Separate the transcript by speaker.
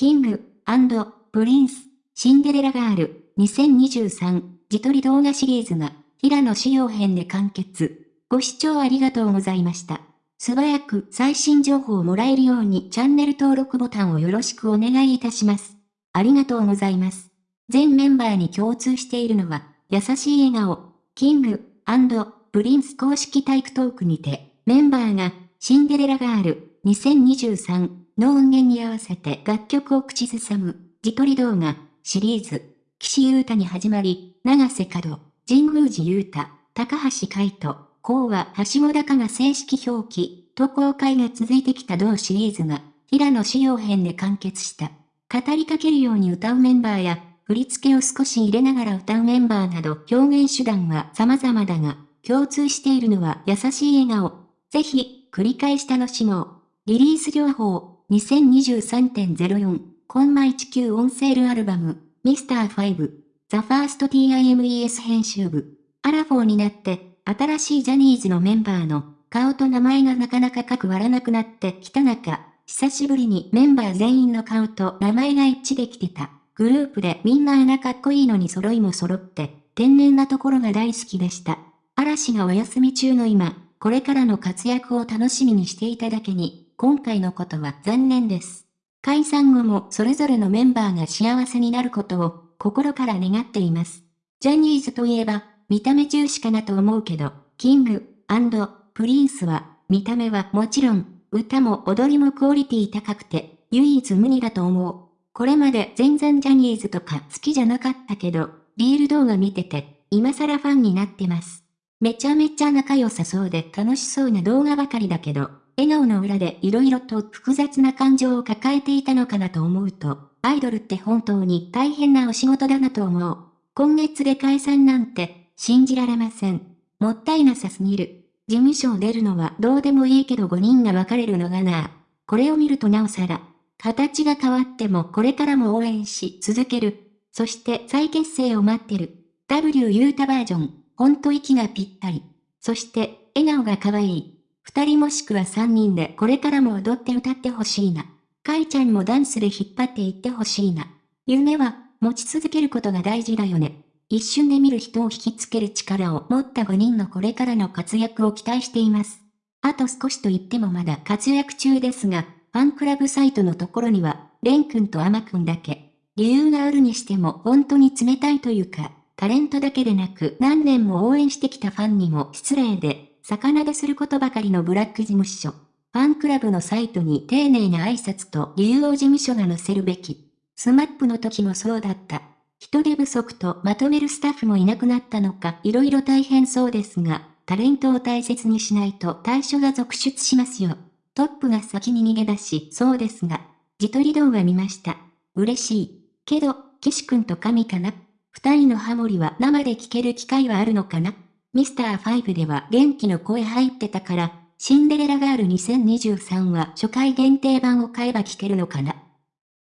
Speaker 1: King Prince、Cinderella Girl、2023、自撮り動画シリーズが、平野紫耀編で完結。ご視聴ありがとうございました。素早く最新情報をもらえるようにチャンネル登録ボタンをよろしくお願いいたします。ありがとうございます。全メンバーに共通しているのは、優しい笑顔、 King Prince 公式 TikTok にて、メンバーが、 Cinderella Girl、2023の音源に合わせて楽曲を口ずさむ、自撮り動画、シリーズ、岸優太に始まり、長瀬角、神宮寺優太、高橋海人、こうは橋本高が正式表記、と公開が続いてきた同シリーズが、平野仕様編で完結した。語りかけるように歌うメンバーや、振り付けを少し入れながら歌うメンバーなど表現手段は様々だが、共通しているのは優しい笑顔。ぜひ、繰り返し楽しもう。リリース情報、2023.04コンマ19オンセールアルバム、ミスター5、ザ・ファースト TIMES 編集部。アラフォーになって、新しいジャニーズのメンバーの顔と名前がなかなか書く割らなくなってきた中、久しぶりにメンバー全員の顔と名前が一致できてた。グループでみんな穴かっこいいのに揃いも揃って、天然なところが大好きでした。嵐がお休み中の今、これからの活躍を楽しみにしていただけに、今回のことは残念です。解散後もそれぞれのメンバーが幸せになることを心から願っています。ジャニーズといえば見た目重視かなと思うけど、キングプリンスは見た目はもちろん歌も踊りもクオリティ高くて唯一無二だと思う。これまで全然ジャニーズとか好きじゃなかったけど、リール動画見てて今更ファンになってます。めちゃめちゃ仲良さそうで楽しそうな動画ばかりだけど、笑顔の裏で色々と複雑な感情を抱えていたのかなと思うと、アイドルって本当に大変なお仕事だなと思う。今月で解散なんて、信じられません。もったいなさすぎる。事務所を出るのはどうでもいいけど5人が別れるのがなこれを見るとなおさら、形が変わってもこれからも応援し続ける。そして再結成を待ってる。W ユータバージョン、ほんと息がぴったり。そして、笑顔が可愛い。二人もしくは三人でこれからも踊って歌ってほしいな。かいちゃんもダンスで引っ張っていってほしいな。夢は持ち続けることが大事だよね。一瞬で見る人を引きつける力を持った5人のこれからの活躍を期待しています。あと少しと言ってもまだ活躍中ですが、ファンクラブサイトのところには、レン君とアマ君だけ。理由があるにしても本当に冷たいというか、タレントだけでなく何年も応援してきたファンにも失礼で、逆撫ですることばかりのブラック事務所。ファンクラブのサイトに丁寧な挨拶と理由を事務所が載せるべき。スマップの時もそうだった。人手不足とまとめるスタッフもいなくなったのか色々大変そうですが、タレントを大切にしないと退所が続出しますよ。トップが先に逃げ出し、そうですが、自撮り動画見ました。嬉しい。けど、岸くんと神かな？二人のハモリは生で聞ける機会はあるのかな？ミスター5では元気の声入ってたから、シンデレラガール2023は初回限定版を買えば聞けるのかな？